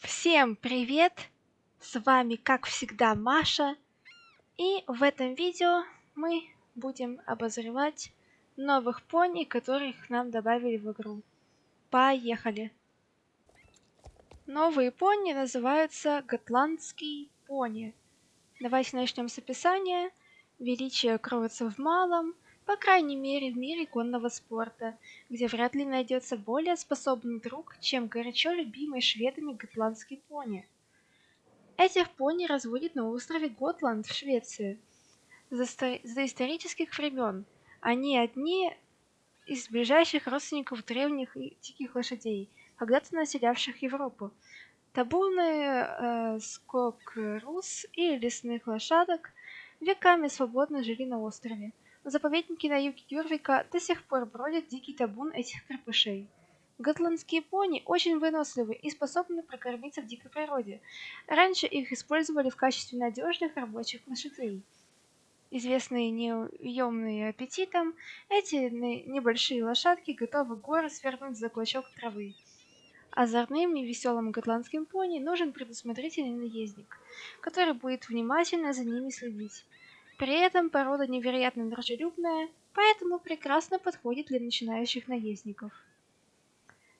Всем привет! С вами, как всегда, Маша. И в этом видео мы будем обозревать новых пони, которых нам добавили в игру. Поехали! Новые пони называются Готландский пони. Давайте начнем с описания. Величие кроется в малом, по крайней мере в мире конного спорта, где вряд ли найдется более способный друг, чем горячо любимый шведами готландский пони. Этих пони разводят на острове Готланд в Швеции. За, за исторических времен они одни из ближайших родственников древних и диких лошадей, когда-то населявших Европу. Табуны э, скок рус и лесных лошадок веками свободно жили на острове. В заповеднике на юге Юрвика до сих пор бродит дикий табун этих крепышей. Готландские пони очень выносливы и способны прокормиться в дикой природе. Раньше их использовали в качестве надежных рабочих лошадей. Известные неуемные аппетитом, эти небольшие лошадки готовы горы свернуть за клочок травы. Озорным и веселым готландским пони нужен предусмотрительный наездник, который будет внимательно за ними следить. При этом порода невероятно дружелюбная, поэтому прекрасно подходит для начинающих наездников.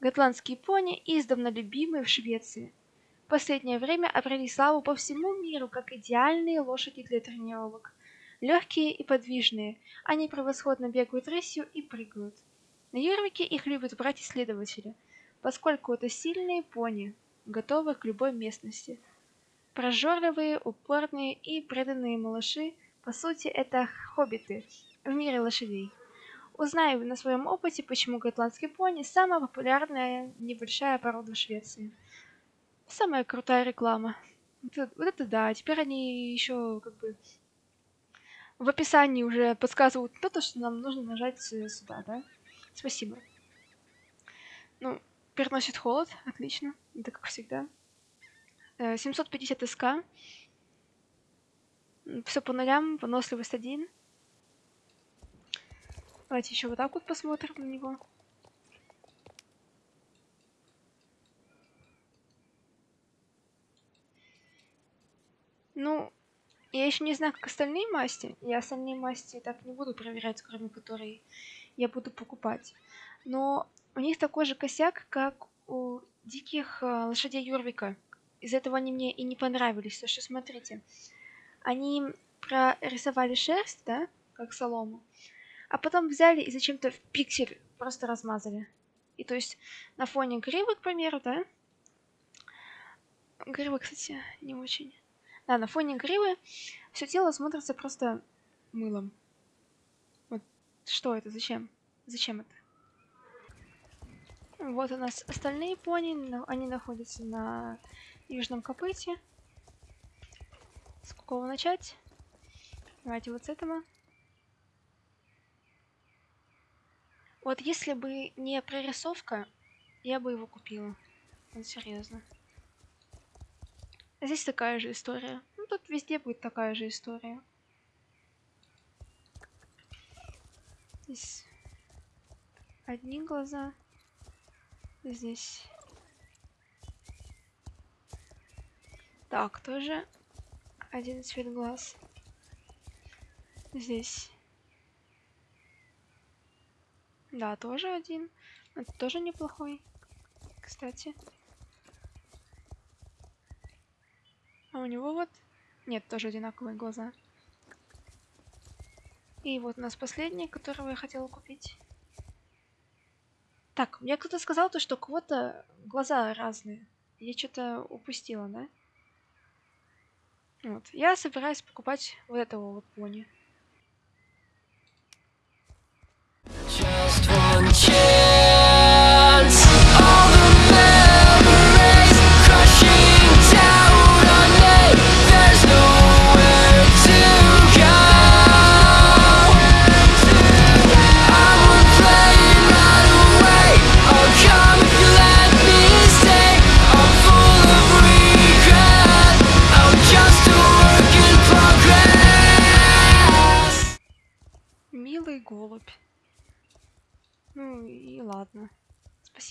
Готландские пони издавна любимы в Швеции. В последнее время обрели славу по всему миру как идеальные лошади для тренировок. Легкие и подвижные, они превосходно бегают рысью и прыгают. На Юрвике их любят брать исследователи, поскольку это сильные пони, готовые к любой местности. Прожорливые, упорные и преданные малыши по сути, это хоббиты в мире лошадей. Узнаю на своем опыте, почему готландский пони самая популярная небольшая порода в Швеции. Самая крутая реклама. Вот это, да, теперь они еще как бы в описании уже подсказывают то, что нам нужно нажать сюда, да? Спасибо. Ну, переносит холод, отлично, это как всегда. 750 э, СК. Все по нулям, выносливость один. Давайте еще вот так вот посмотрим на него. Ну, я еще не знаю, как остальные масти. Я остальные масти так не буду проверять, кроме которой я буду покупать. Но у них такой же косяк, как у диких э, лошадей Юрвика. Из этого они мне и не понравились. То что смотрите, они прорисовали шерсть, да, как солому, а потом взяли и зачем-то в пиксель просто размазали. И то есть на фоне гривы, к примеру, да, гривы, кстати, не очень. Да, на фоне гривы все тело смотрится просто мылом. Вот что это, зачем? Зачем это? Вот у нас остальные пони, они находятся на южном копыте. С какого начать? Давайте вот с этого. Вот если бы не прорисовка, я бы его купила. Вот серьезно. Здесь такая же история. Ну, тут везде будет такая же история. Здесь одни глаза. Здесь Так, тоже один цвет глаз. Здесь. Да, тоже один. Это тоже неплохой. Кстати. А у него вот... Нет, тоже одинаковые глаза. И вот у нас последний, которого я хотела купить. Так, мне кто-то сказал то, что у кого-то глаза разные. Я что-то упустила, да? Вот. Я собираюсь покупать вот этого вот пони. Just one chance.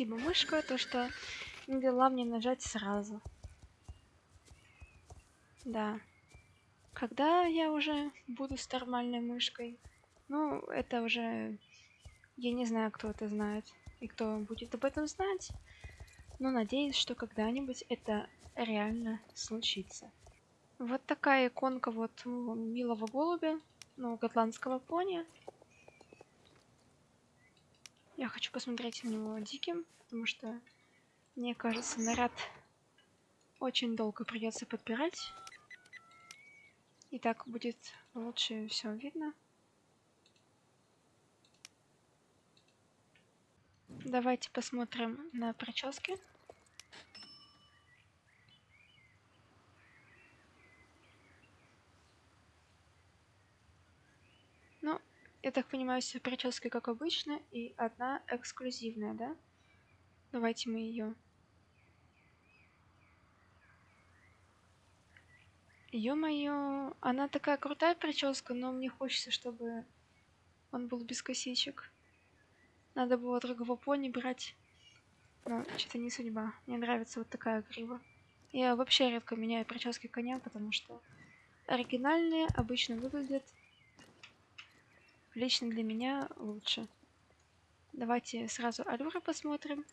Спасибо, мышка, то, что не дала мне нажать сразу. Да. Когда я уже буду с нормальной мышкой? Ну, это уже... Я не знаю, кто это знает и кто будет об этом знать. Но надеюсь, что когда-нибудь это реально случится. Вот такая иконка вот милого голубя, ну, готландского пони. Я хочу посмотреть на него диким, потому что, мне кажется, наряд очень долго придется подбирать. И так будет лучше все видно. Давайте посмотрим на прически. Ну, я так понимаю, все прически как обычно, и одна эксклюзивная, да? Давайте мы ее Ё-моё, она такая крутая прическа, но мне хочется, чтобы он был без косичек. Надо было другого пони брать. Но что-то не судьба. Мне нравится вот такая грива. Я вообще редко меняю прически коня, потому что оригинальные обычно выглядят лично для меня лучше. Давайте сразу Алюра посмотрим.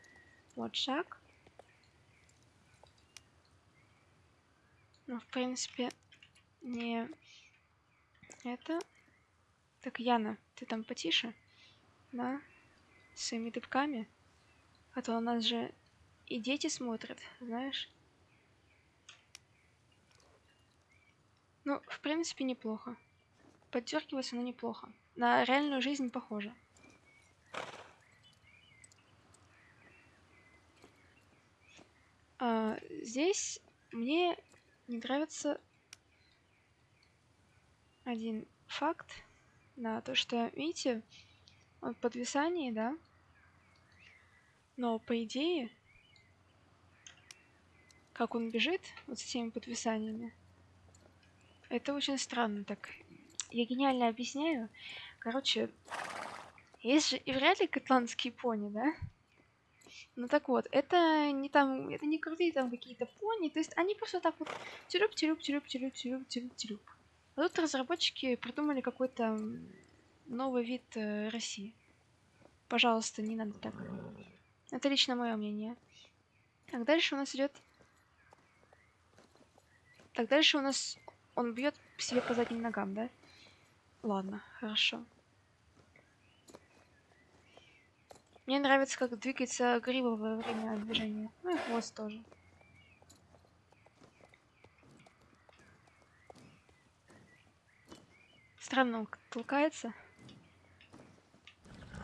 Вот шаг. Ну, в принципе, не это. Так, Яна, ты там потише? Да? С своими дыбками? А то у нас же и дети смотрят, знаешь? Ну, в принципе, неплохо. Поддергивается, но неплохо. На реальную жизнь похоже. А, здесь мне не нравится один факт на то, что, видите, он в подвисании, да? Но по идее, как он бежит вот с этими подвисаниями, это очень странно так. Я гениально объясняю. Короче, есть же и вряд ли котландские пони, да? Ну так вот, это не там, это не крутые там какие-то пони, то есть они просто так вот тюрюп, тюрюп, тюрюп, тюрюп, тюрюп, тюрюп, тюрюп. А тут разработчики придумали какой-то новый вид э, России. Пожалуйста, не надо так. Это лично мое мнение. Так, дальше у нас идет... Так, дальше у нас... Он бьет себе по задним ногам, да? Ладно, хорошо. Мне нравится, как двигается грива во время движения. Ну и хвост тоже. Странно он толкается.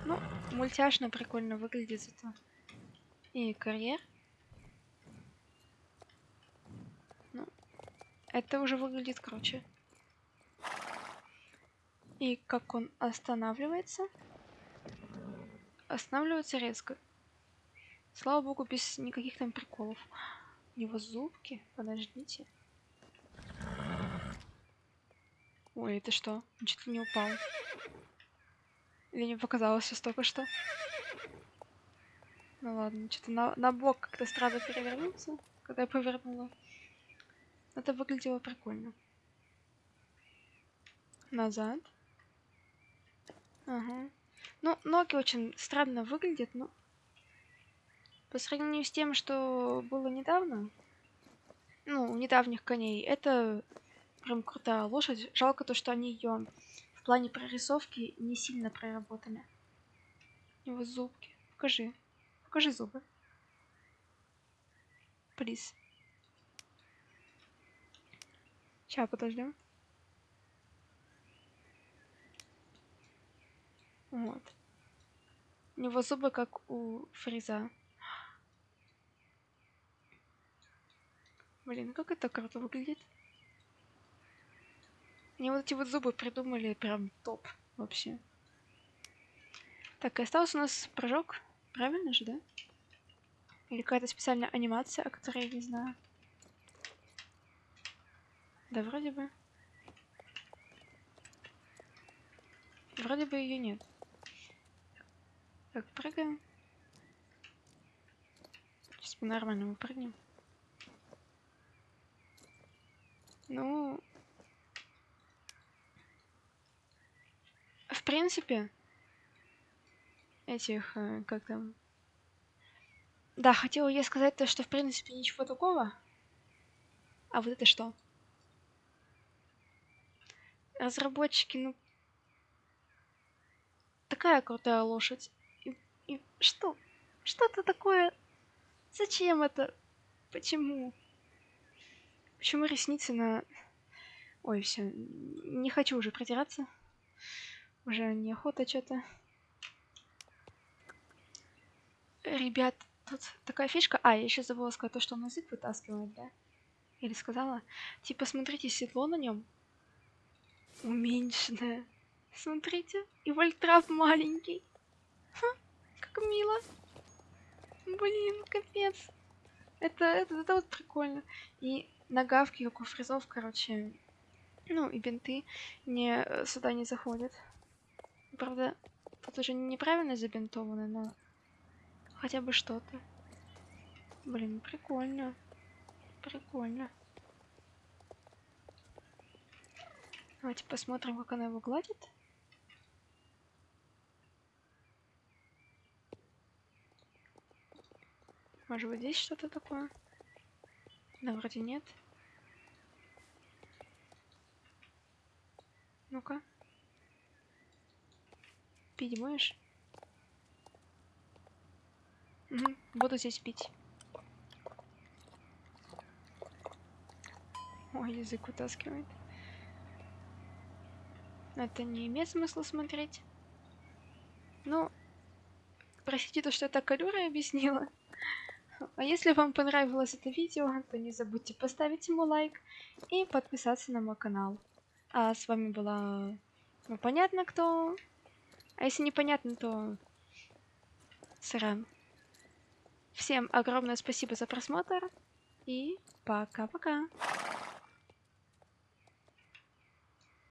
Ну, мультяшно прикольно выглядит это. И карьер. Ну, это уже выглядит круче. И как он останавливается останавливается резко. Слава богу, без никаких там приколов. У него зубки. Подождите. Ой, это что? Он чуть ли не упал. Или не показалось сейчас только что? Ну ладно, что-то на, на бок как-то странно перевернуться, когда я повернула. Это выглядело прикольно. Назад. Ага. Ну, ноги очень странно выглядят, но... По сравнению с тем, что было недавно, ну, у недавних коней, это прям крутая лошадь. Жалко то, что они ее в плане прорисовки не сильно проработали. У него зубки. Покажи. Покажи зубы. Плиз. Сейчас, подождем. Вот. У него зубы как у Фриза. Блин, как это круто выглядит. Мне вот эти вот зубы придумали прям топ вообще. Так, и остался у нас прыжок. Правильно же, да? Или какая-то специальная анимация, о которой я не знаю. Да, вроде бы. Вроде бы ее нет. Так, прыгаем. Сейчас по-нормальному прыгнем. Ну... В принципе, этих, э, как там... Да, хотела я сказать то, что в принципе ничего такого. А вот это что? Разработчики, ну... Такая крутая лошадь. И, и что? Что-то такое... Зачем это? Почему? Почему ресницы на... Ой, все, не хочу уже протираться. Уже неохота что-то. Ребят, тут такая фишка. А, я еще забыла сказать то, что он язык вытаскивает, да? Или сказала? Типа, смотрите, седло на нем уменьшенное. Смотрите, и вольтрап маленький. Ха, как мило. Блин, капец. Это, это, это вот прикольно. И нагавки, как у фризов, короче, ну и бинты не, э, сюда не заходят. Правда, тут уже неправильно забинтовано, но хотя бы что-то. Блин, прикольно. Прикольно. Давайте посмотрим, как она его гладит. Может быть здесь что-то такое? Да, вроде нет. Ну-ка. Пить будешь? Угу, буду здесь пить. Ой, язык вытаскивает. Это не имеет смысла смотреть. Ну, простите то, что я так Калюра объяснила. А если вам понравилось это видео, то не забудьте поставить ему лайк и подписаться на мой канал. А с вами была... Ну, понятно кто. А если непонятно, то... Сран. Всем огромное спасибо за просмотр. И пока-пока.